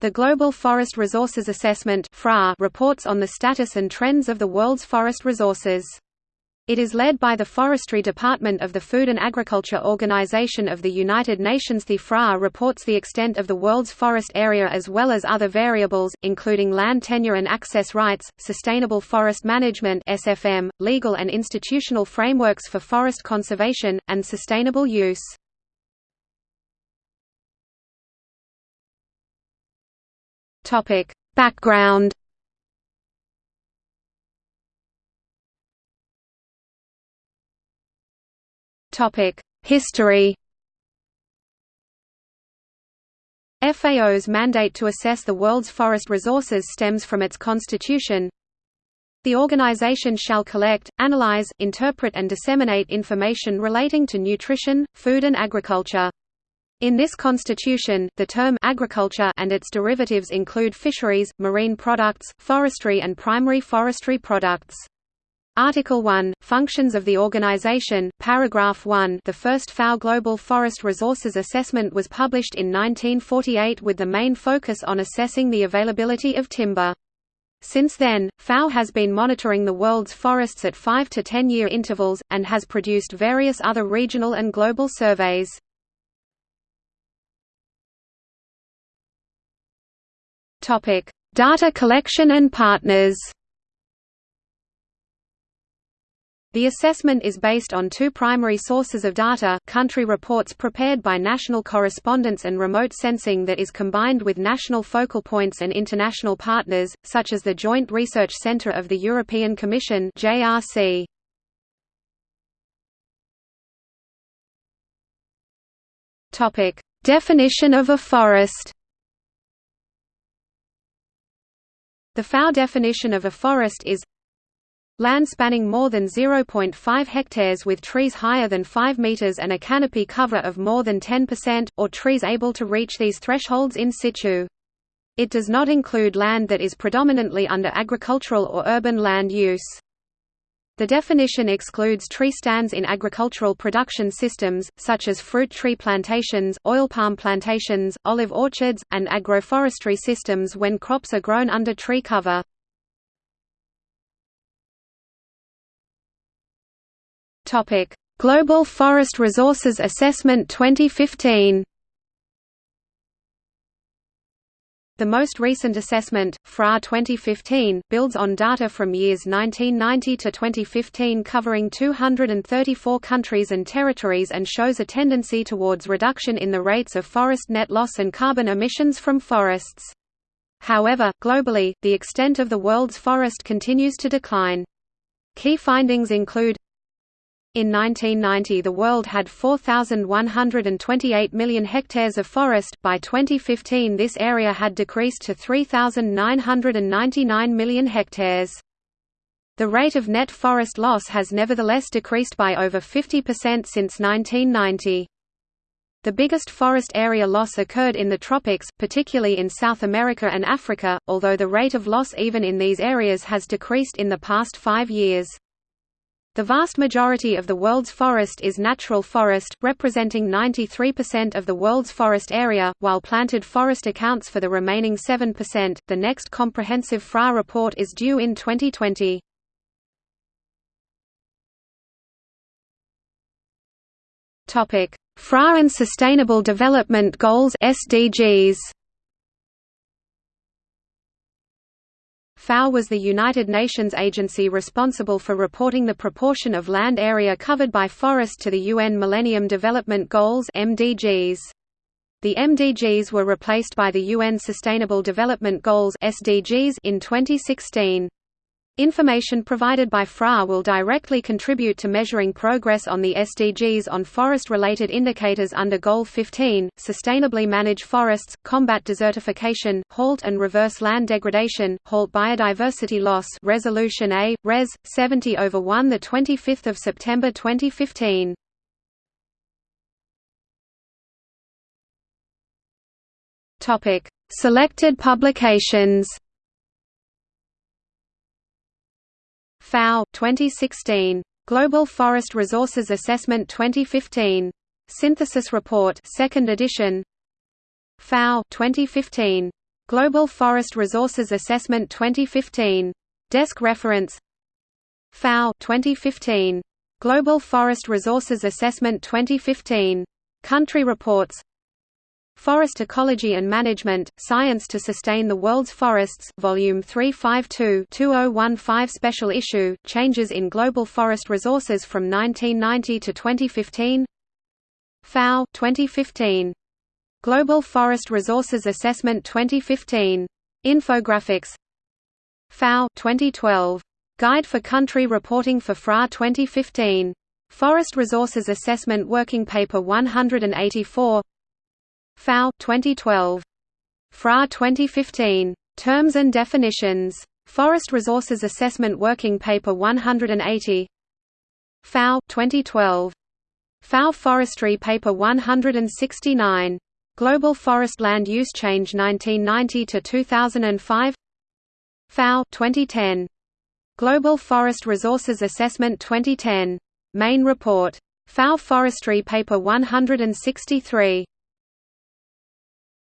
The Global Forest Resources Assessment reports on the status and trends of the world's forest resources. It is led by the Forestry Department of the Food and Agriculture Organization of the United Nations. The FRA reports the extent of the world's forest area as well as other variables, including land tenure and access rights, sustainable forest management (SFM), legal and institutional frameworks for forest conservation, and sustainable use. Topic: Background. Topic: History. FAO's mandate to assess the world's forest resources stems from its constitution. The organization shall collect, analyze, interpret and disseminate information relating to nutrition, food and agriculture. In this constitution, the term agriculture and its derivatives include fisheries, marine products, forestry and primary forestry products. Article 1, Functions of the Organization, Paragraph 1 The first FAO Global Forest Resources Assessment was published in 1948 with the main focus on assessing the availability of timber. Since then, FAO has been monitoring the world's forests at 5 to 10 year intervals, and has produced various other regional and global surveys. Topic: Data collection and partners. The assessment is based on two primary sources of data, country reports prepared by national correspondents and remote sensing that is combined with national focal points and international partners, such as the Joint Research Centre of the European Commission JRC. Definition of a forest The FAO definition of a forest is Land spanning more than 0.5 hectares with trees higher than 5 meters and a canopy cover of more than 10%, or trees able to reach these thresholds in situ. It does not include land that is predominantly under agricultural or urban land use. The definition excludes tree stands in agricultural production systems, such as fruit tree plantations, oil palm plantations, olive orchards, and agroforestry systems when crops are grown under tree cover. Global Forest Resources Assessment 2015 The most recent assessment, FRA 2015, builds on data from years 1990 to 2015 covering 234 countries and territories and shows a tendency towards reduction in the rates of forest net loss and carbon emissions from forests. However, globally, the extent of the world's forest continues to decline. Key findings include in 1990 the world had 4,128 million hectares of forest, by 2015 this area had decreased to 3,999 million hectares. The rate of net forest loss has nevertheless decreased by over 50% since 1990. The biggest forest area loss occurred in the tropics, particularly in South America and Africa, although the rate of loss even in these areas has decreased in the past five years. The vast majority of the world's forest is natural forest, representing 93% of the world's forest area, while planted forest accounts for the remaining 7%. The next comprehensive FRA report is due in 2020. Topic: FRA and Sustainable Development Goals (SDGs). FAO was the United Nations agency responsible for reporting the proportion of land area covered by forest to the UN Millennium Development Goals MDGs. The MDGs were replaced by the UN Sustainable Development Goals SDGs in 2016. Information provided by FRA will directly contribute to measuring progress on the SDGs on forest-related indicators under Goal 15, sustainably manage forests, combat desertification, halt and reverse land degradation, halt biodiversity loss Resolution A, Res. 70 over 1 25 September 2015. Selected publications FAO 2016 Global Forest Resources Assessment 2015 Synthesis Report 2nd edition FAO 2015 Global Forest Resources Assessment 2015. Desk reference FAO 2015. Global Forest Resources Assessment 2015. Country reports Forest Ecology and Management, Science to Sustain the World's Forests Volume 352-2015 Special Issue, Changes in Global Forest Resources from 1990 to 2015 FAO 2015. Global Forest Resources Assessment 2015. Infographics FAO 2012. Guide for Country Reporting for FRA 2015. Forest Resources Assessment Working Paper 184 FAO 2012. FRA 2015. Terms and Definitions. Forest Resources Assessment Working Paper 180 FAO 2012. FAO Forestry Paper 169. Global Forest Land Use Change 1990 to 2005 FAO 2010. Global Forest Resources Assessment 2010. Main report. FAO Forestry Paper 163.